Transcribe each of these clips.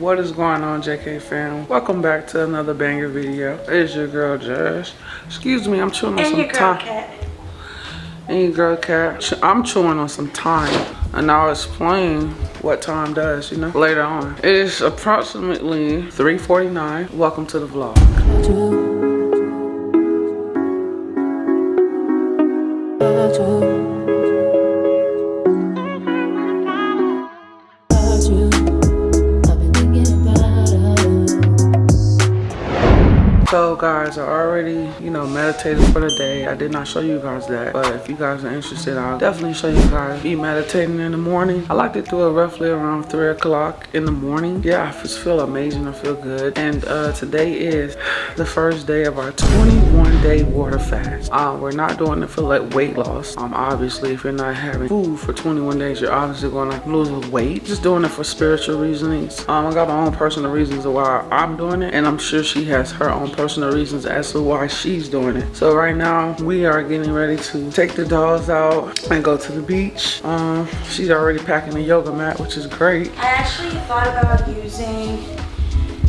What is going on, JK fam? Welcome back to another banger video. It's your girl, Josh. Excuse me, I'm chewing on and some your girl time. cat. And your girl, Cat. I'm chewing on some thyme. And I'll explain what thyme does, you know, later on. It is approximately 3.49. Welcome to the vlog. So guys, I already, you know, meditated for the day. I did not show you guys that, but if you guys are interested, I'll definitely show you guys. Be meditating in the morning. I like to do it roughly around three o'clock in the morning. Yeah, I just feel amazing. I feel good. And uh, today is the first day of our 21 day water fast. Uh, we're not doing it for like weight loss. Um, obviously, if you're not having food for 21 days, you're obviously gonna lose weight. Just doing it for spiritual reasons. Um, I got my own personal reasons of why I'm doing it, and I'm sure she has her own personal reasons as to why she's doing it. So right now we are getting ready to take the dogs out and go to the beach. Um, she's already packing a yoga mat, which is great. I actually thought about using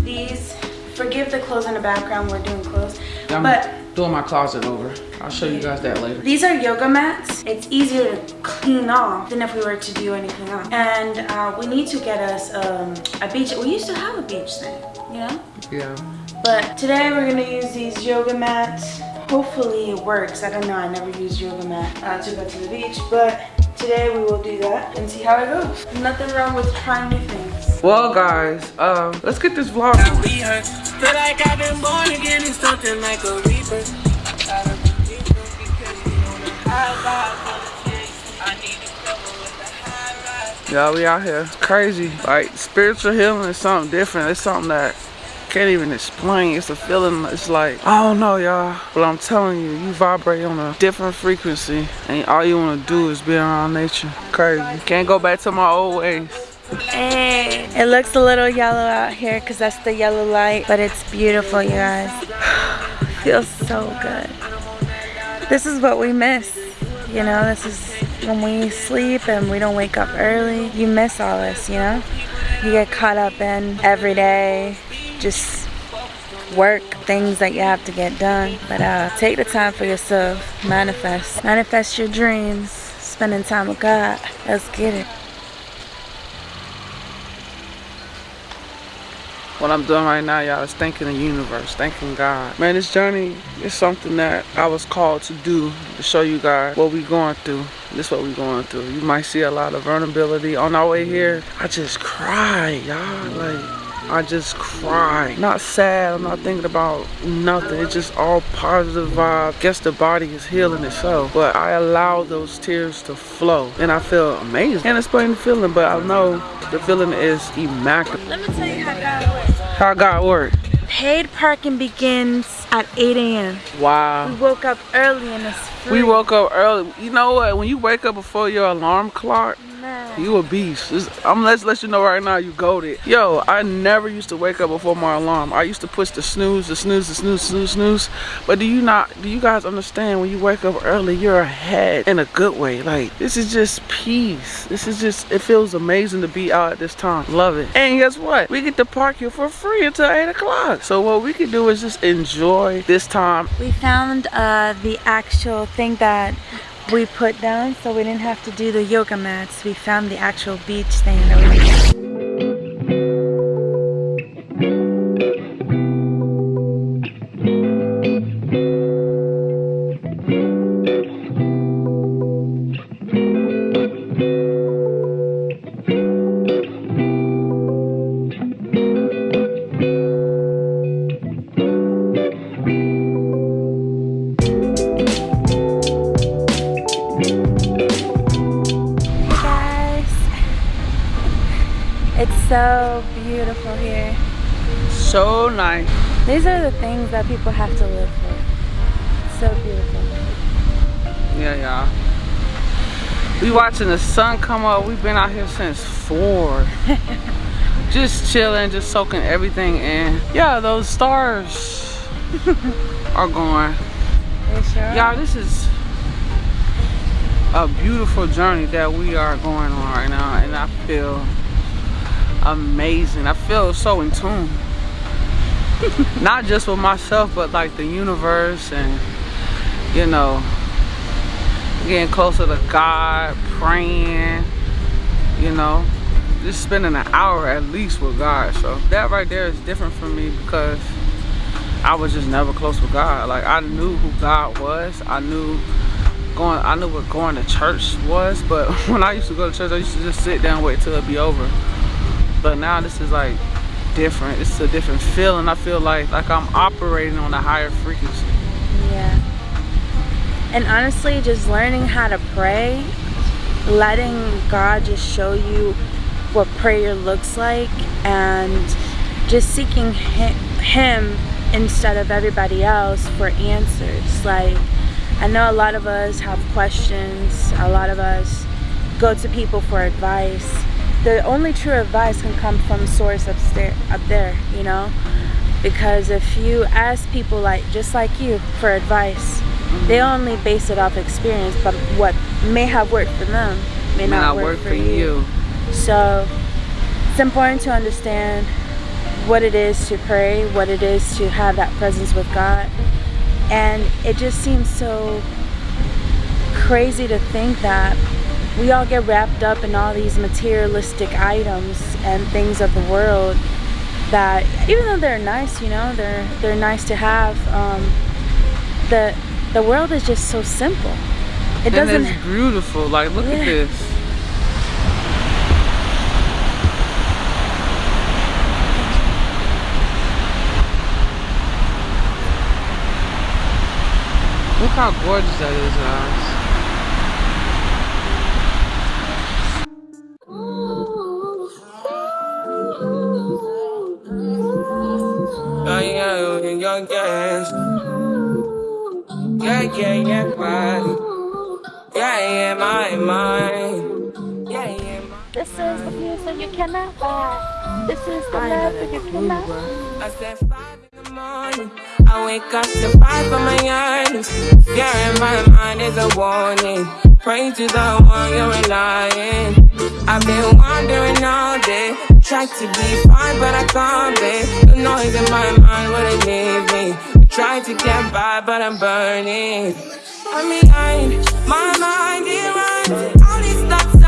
these. Forgive the clothes in the background. We're doing clothes, I'm but doing my closet over. I'll show you guys that later. these are yoga mats. It's easier to clean off than if we were to do anything else. And uh, we need to get us um, a beach. We used to have a beach thing, you know. Yeah. But today we're gonna use these yoga mats. Hopefully it works. I don't know, I never used yoga mat uh, to go to the beach, but today we will do that and see how it goes. Nothing wrong with trying new things. Well, guys, um, let's get this vlog. Yeah, we out here. Crazy. Like, spiritual healing is something different. It's something that can't even explain. It's a feeling. It's like, I don't know, y'all. But I'm telling you, you vibrate on a different frequency. And all you want to do is be around nature. Crazy. Can't go back to my old ways. Hey, it looks a little yellow out here because that's the yellow light, but it's beautiful, you guys. Feels so good. This is what we miss. You know, this is when we sleep and we don't wake up early. You miss all this, you know? You get caught up in every day, just work, things that you have to get done. But uh, take the time for yourself, manifest. Manifest your dreams, spending time with God. Let's get it. What I'm doing right now, y'all, is thanking the universe, thanking God. Man, this journey is something that I was called to do to show you guys what we going through. This is what we going through. You might see a lot of vulnerability on our way here. I just cry, y'all. Like, I just cry. Not sad. I'm not thinking about nothing. It's just all positive vibe. Guess the body is healing itself. But I allow those tears to flow. And I feel amazing. Can't explain the feeling, but I know the feeling is immaculate. Let me tell you how God works. How God work. Paid parking begins at 8 a.m. Wow. We woke up early and it's free. We woke up early. You know what? When you wake up before your alarm clock. You a beast. I'm let's let you know right now you goaded. Yo, I never used to wake up before my alarm. I used to push the snooze, the snooze, the snooze, snooze, snooze. But do you not do you guys understand when you wake up early, you're ahead in a good way. Like this is just peace. This is just it feels amazing to be out at this time. Love it. And guess what? We get to park here for free until eight o'clock. So what we can do is just enjoy this time We found uh, the actual thing that we put down so we didn't have to do the yoga mats. We found the actual beach thing things that people have to live for. It's so beautiful. Yeah, y'all. We watching the sun come up. We've been out here since four. just chilling, just soaking everything in. Yeah, those stars are going. They sure. Y'all, this is a beautiful journey that we are going on right now, and I feel amazing. I feel so in tune. Not just with myself, but like the universe and, you know, getting closer to God, praying, you know, just spending an hour at least with God. So that right there is different for me because I was just never close with God. Like I knew who God was. I knew going I knew what going to church was, but when I used to go to church, I used to just sit down wait till it be over. But now this is like different. It's a different feeling. I feel like like I'm operating on a higher frequency. Yeah. And honestly, just learning how to pray, letting God just show you what prayer looks like and just seeking him instead of everybody else for answers. Like I know a lot of us have questions. A lot of us go to people for advice. The only true advice can come from source upstairs, up there, you know? Because if you ask people like just like you for advice, they only base it off experience, but what may have worked for them may, may not, not, work, work for, for you. you. So it's important to understand what it is to pray, what it is to have that presence with God, and it just seems so crazy to think that we all get wrapped up in all these materialistic items and things of the world that even though they're nice, you know, they're they're nice to have, um, the the world is just so simple. It and doesn't. It's beautiful. Like look yeah. at this. Look how gorgeous that is, guys. Young gas. Yeah, yeah, yeah, right. Yeah, yeah, my. Yeah, yeah, my This is the music you cannot buy. This is the love that you cannot buy. I said five in the morning. I wake up to fight for my yearnings. Yeah, in my mind is a warning. Pray to the one you're relying. I've been wandering all day. Try to be fine, but I can't be. The noise in my mind wouldn't leave me. Try to get by, but I'm burning. I'm behind, my mind it runs. All these thoughts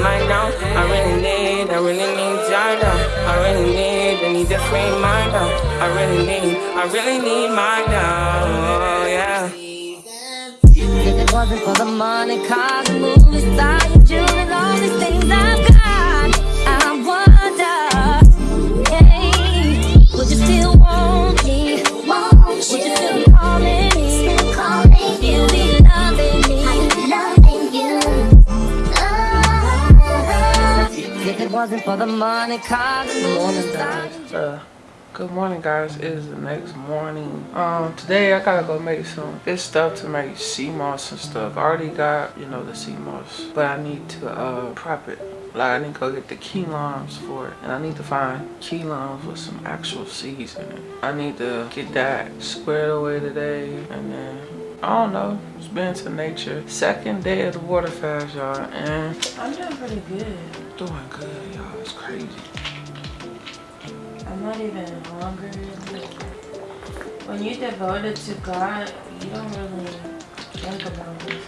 free mind now. I really need, I really need love. I really need, I need to free my love. I really need, I really need my love, yeah. If it wasn't for the money, cars, movies, style, jewelry, all these things I've got, wasn't for the money, Good morning, guys. Uh, good morning, guys. It is the next morning. Um, today I gotta go make some good stuff to make sea moss and stuff. I already got, you know, the sea moss, but I need to uh prep it. Like I need to go get the key limes for it. And I need to find key limes with some actual seeds in it. I need to get that squared away today and then I don't know. Just been to nature. Second day of the water fast, y'all. And I'm doing pretty good. Doing good, y'all. It's crazy. I'm not even hungry. When you're devoted to God, you don't really think about this.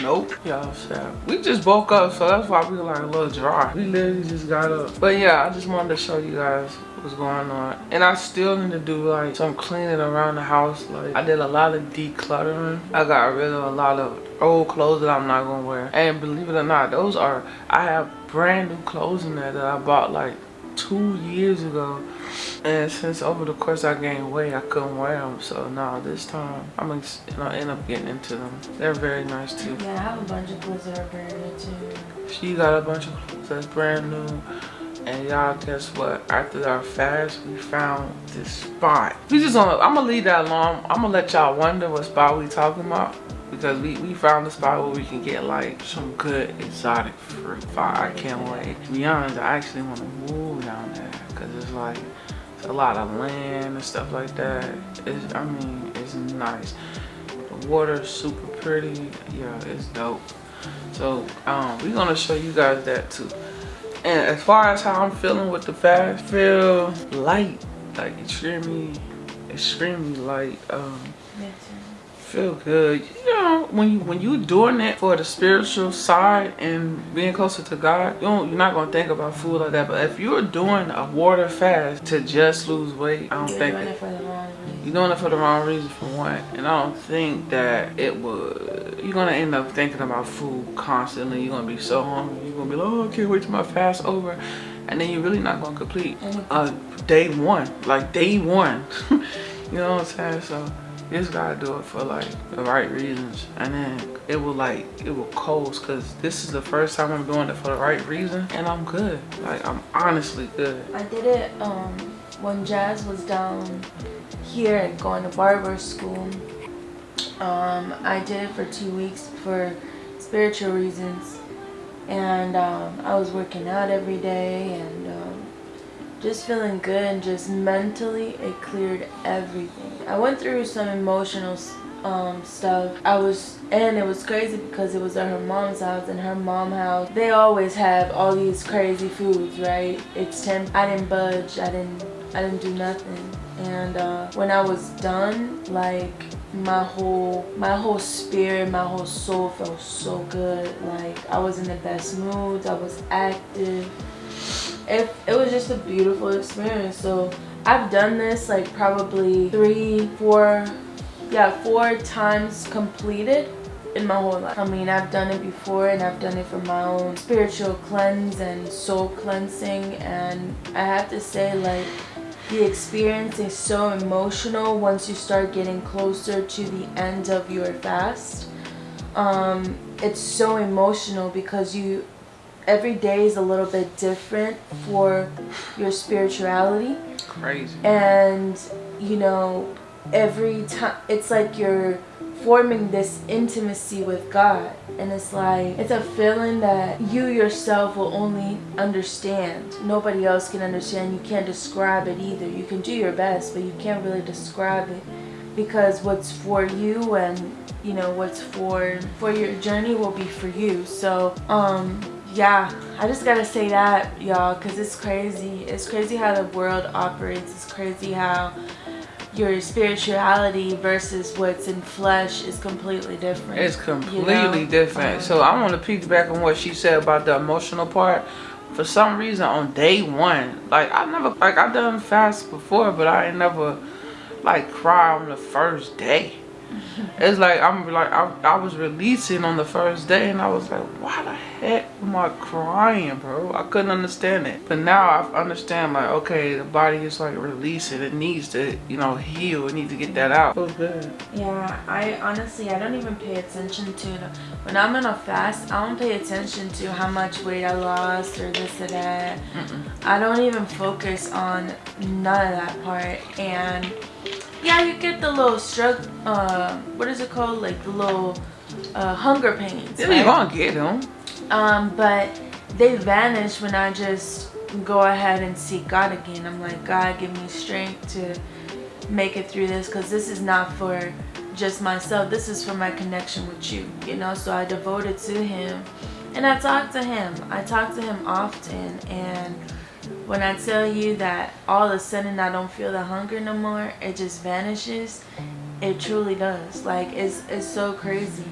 Nope, y'all sad. We just woke up, so that's why we were like a little dry. We literally just got up. But yeah, I just wanted to show you guys what's going on and i still need to do like some cleaning around the house like i did a lot of decluttering i got rid of a lot of old clothes that i'm not gonna wear and believe it or not those are i have brand new clothes in there that i bought like two years ago and since over the course I gained weight I couldn't wear them so now this time I'm gonna you know, end up getting into them they're very nice too yeah I have a bunch of clothes that are brand new too she got a bunch of clothes that's brand new And y'all, guess what? After our fast, we found this spot. We just gonna, I'm gonna leave that alone. I'm gonna let y'all wonder what spot we talking about. Because we, we found a spot where we can get like some good exotic fruit. I can't wait. To be honest, I actually want to move down there. Because it's like, it's a lot of land and stuff like that. It's, I mean, it's nice. The water's super pretty. Yeah, it's dope. So um, we're gonna show you guys that too. And as far as how I'm feeling with the fast, feel light, like extremely, extremely light. Um, feel good. You know, when you when you doing it for the spiritual side and being closer to God, you don't, you're not gonna think about food like that. But if you're doing a water fast to just lose weight, I don't You're think doing it, it for the wrong reason. you're doing it for the wrong reason for one. And I don't think that it would you're gonna end up thinking about food constantly. You're gonna be so hungry. You're gonna be like, oh I can't wait till my fast over. And then you're really not gonna complete uh day one. Like day one. you know what I'm saying? So you just gotta do it for like the right reasons. And then it will like it will coast because this is the first time I'm doing it for the right reason and I'm good. Like I'm honestly good. I did it um, when Jazz was down here and going to barber school. Um, I did it for two weeks for spiritual reasons. And um, I was working out every day and um, just feeling good and just mentally it cleared everything. I went through some emotional um, stuff. I was and it was crazy because it was at her mom's house and her mom house. They always have all these crazy foods right? It's 10 I didn't budge I didn't I didn't do nothing. And uh, when I was done like my whole my whole spirit my whole soul felt so good. Like I was in the best moods I was active it, it was just a beautiful experience. So I've done this like probably three four yeah four times completed in my whole life. I mean I've done it before and I've done it for my own spiritual cleanse and soul cleansing. And I have to say like the experience is so emotional once you start getting closer to the end of your fast. Um, it's so emotional because you every day is a little bit different for your spirituality. Crazy. and you know every time it's like you're forming this intimacy with God. And it's like it's a feeling that you yourself will only understand. Nobody else can understand. You can't describe it either. You can do your best but you can't really describe it. Because what's for you and you know what's for for your journey will be for you. So um yeah i just gotta say that y'all because it's crazy it's crazy how the world operates it's crazy how your spirituality versus what's in flesh is completely different It's you completely know? different. Um, so I want to piggyback on what she said about the emotional part. For some reason, on day one, like I never, like i've done fast before, but I ain't never like cry on the first day. It's like I'm like I, I was releasing on the first day, and I was like, why the heck am I crying, bro? I couldn't understand it. But now I understand, like, okay, the body is like releasing. It needs to, you know, heal. It needs to get that out. Feels good. Yeah, I honestly I don't even pay attention to the, when I'm on a fast. I don't pay attention to how much weight I lost or this or that. I don't even focus on none of that part. And yeah, you get the little struggle. Uh, what is it called? Like the little uh, hunger pains. Yeah, right? you gonna get them. Um, but they vanish when I just go ahead and seek God again. I'm like, God, give me strength to make it through this because this is not for just myself. This is for my connection with you, you know? So I devote it to Him and I talk to Him. I talk to Him often. And when I tell you that all of a sudden I don't feel the hunger no more, it just vanishes. It truly does. Like, it's, it's so crazy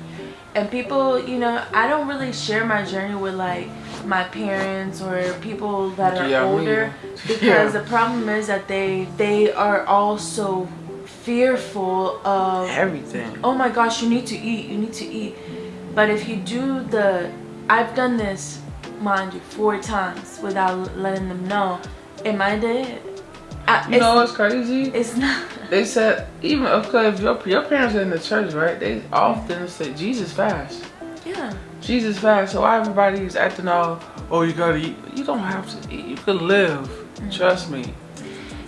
and people you know i don't really share my journey with like my parents or people that are Yeah, older because Yeah. the problem is that they they are also fearful of Everything. oh my gosh you need to eat you need to eat but if you do the i've done this mind you four times without letting them know am i dead I, You know what's crazy? it's not They said even okay if your your parents are in the church, right? They often say Jesus fast. Yeah. Jesus fast. So why everybody's acting all, oh, you gotta eat. You don't have to eat. You can live. Mm-hmm. Trust me.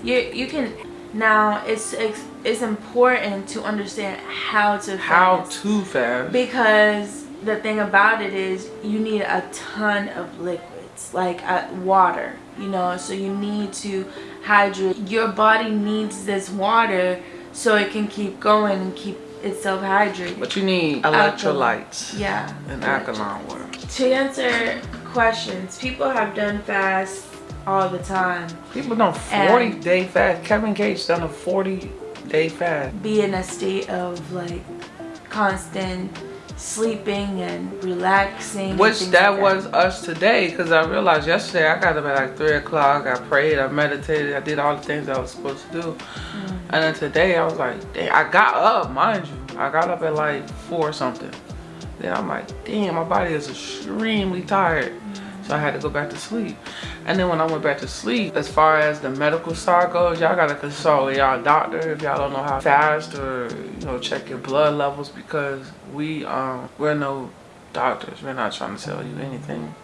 You you can now it's it's, it's important to understand how to How to fast. because the thing about it is you need a ton of liquids like uh, water you know so you need to hydrate your body needs this water so it can keep going and keep itself hydrated But you need electrolytes yeah and alkaline water. to answer questions people have done fast all the time People done 40 And- day fast. Kevin Gates done a 40 day fast. be in a state of like constant sleeping and relaxing Which things that like was us today because I realized yesterday I got up at like 3 o'clock. I prayed, I meditated, I did all the things I was supposed to do. Mm. And then today I was like, damn, I got up, mind you. I got up at like 4 or something. Then I'm like, damn, my body is extremely tired. So I had to go back to sleep. And then when I went back to sleep, as far as the medical side goes, y'all gotta consult with y'all doctor if y'all don't know how fast or you know check your blood levels because we um we're no doctors. We're not trying to tell you anything.